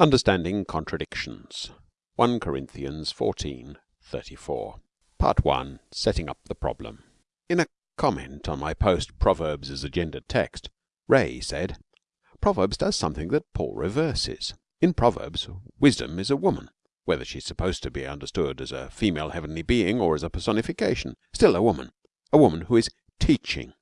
Understanding Contradictions 1 Corinthians 14:34 Part I Setting up the Problem In a comment on my post Proverbs as a Gendered Text' Ray said Proverbs does something that Paul reverses. In Proverbs wisdom is a woman whether she's supposed to be understood as a female heavenly being or as a personification still a woman a woman who is teaching.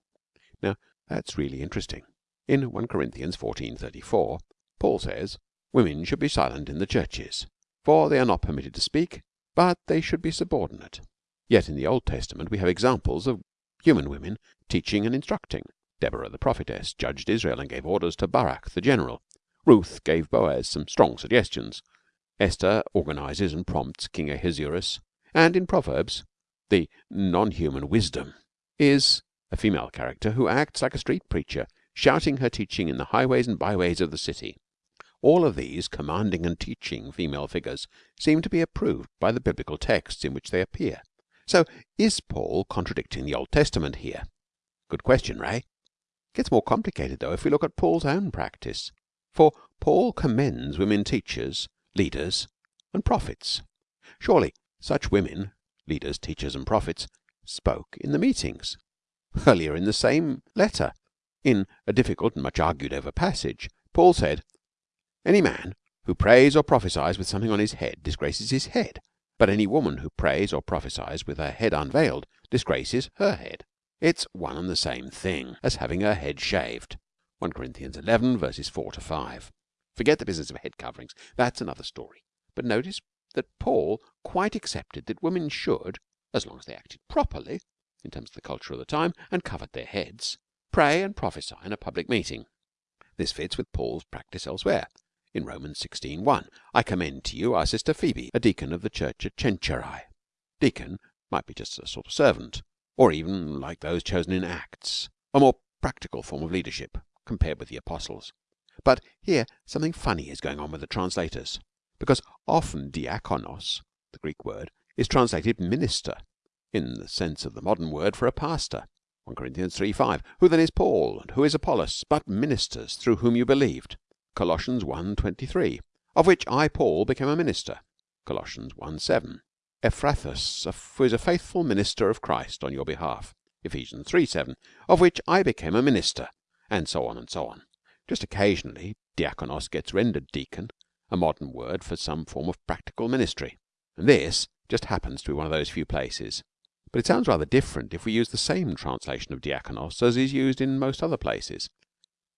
Now that's really interesting. In 1 Corinthians 14:34 Paul says Women should be silent in the churches, for they are not permitted to speak, but they should be subordinate. Yet in the Old Testament we have examples of human women teaching and instructing. Deborah the prophetess judged Israel and gave orders to Barak the general. Ruth gave Boaz some strong suggestions. Esther organises and prompts King Ahasuerus. And in Proverbs the non human wisdom is a female character who acts like a street preacher, shouting her teaching in the highways and byways of the city. All of these commanding and teaching female figures seem to be approved by the biblical texts in which they appear. So is Paul contradicting the Old Testament here? Good question, Ray. Gets more complicated though if we look at Paul's own practice. For Paul commends women teachers, leaders, and prophets. Surely such women, leaders, teachers, and prophets, spoke in the meetings. Earlier in the same letter, in a difficult and much argued over passage, Paul said, any man who prays or prophesies with something on his head disgraces his head, but any woman who prays or prophesies with her head unveiled disgraces her head. It's one and the same thing as having her head shaved. 1 Corinthians 11 verses 4 to 5. Forget the business of head coverings. That's another story. But notice that Paul quite accepted that women should, as long as they acted properly in terms of the culture of the time and covered their heads, pray and prophesy in a public meeting. This fits with Paul's practice elsewhere. In Romans 16:1, I commend to you our sister Phoebe, a deacon of the church at Cenchreae. Deacon might be just a sort of servant, or even like those chosen in Acts, a more practical form of leadership compared with the apostles. But here something funny is going on with the translators, because often diakonos, the Greek word, is translated minister in the sense of the modern word for a pastor. 1 Corinthians 3:5 Who then is Paul and who is Apollos but ministers through whom you believed? Colossians 1:23, of which I Paul became a minister. Colossians 1:7. Epaphras, who is a faithful minister of Christ on your behalf. Ephesians 3:7, of which I became a minister, and so on and so on. Just occasionally diakonos gets rendered deacon, a modern word for some form of practical ministry, and this just happens to be one of those few places. But it sounds rather different if we use the same translation of diakonos as is used in most other places,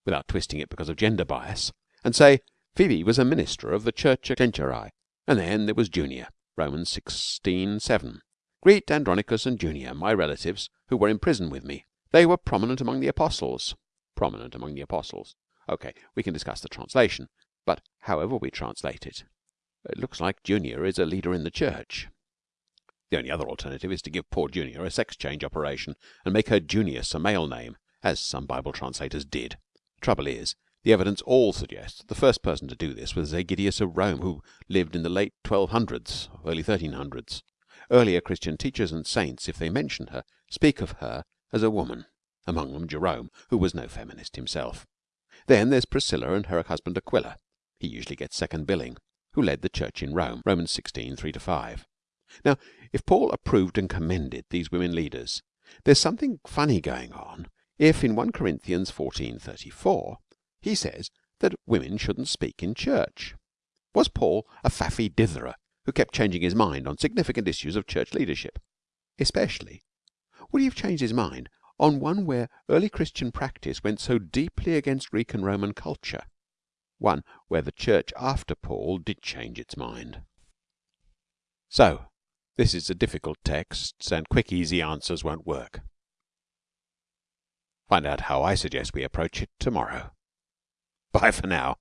without twisting it because of gender bias and say Phoebe was a minister of the church at Cenchreae, and then there was Junia, Romans 16:7. Greet Andronicus and Junia, my relatives, who were in prison with me. They were prominent among the apostles. Prominent among the apostles. OK, we can discuss the translation, but however we translate it, it looks like Junia is a leader in the church. The only other alternative is to give poor Junia a sex change operation and make her Junius a male name, as some Bible translators did. The trouble is, the evidence all suggests that the first person to do this was Aegidius of Rome, who lived in the late 1200s, early 1300s. Earlier Christian teachers and saints, if they mention her, speak of her as a woman, among them Jerome, who was no feminist himself. Then there's Priscilla and her husband Aquila. He usually gets second billing, who led the church in Rome, Romans 16, 3 to 5. Now, if Paul approved and commended these women leaders, there's something funny going on if in 1 Corinthians 14:34 he says that women shouldn't speak in church. Was Paul a faffy ditherer who kept changing his mind on significant issues of church leadership? Especially, would he have changed his mind on one where early Christian practice went so deeply against Greek and Roman culture? One where the church after Paul did change its mind. So, this is a difficult text and quick easy answers won't work. Find out how I suggest we approach it tomorrow. Bye for now.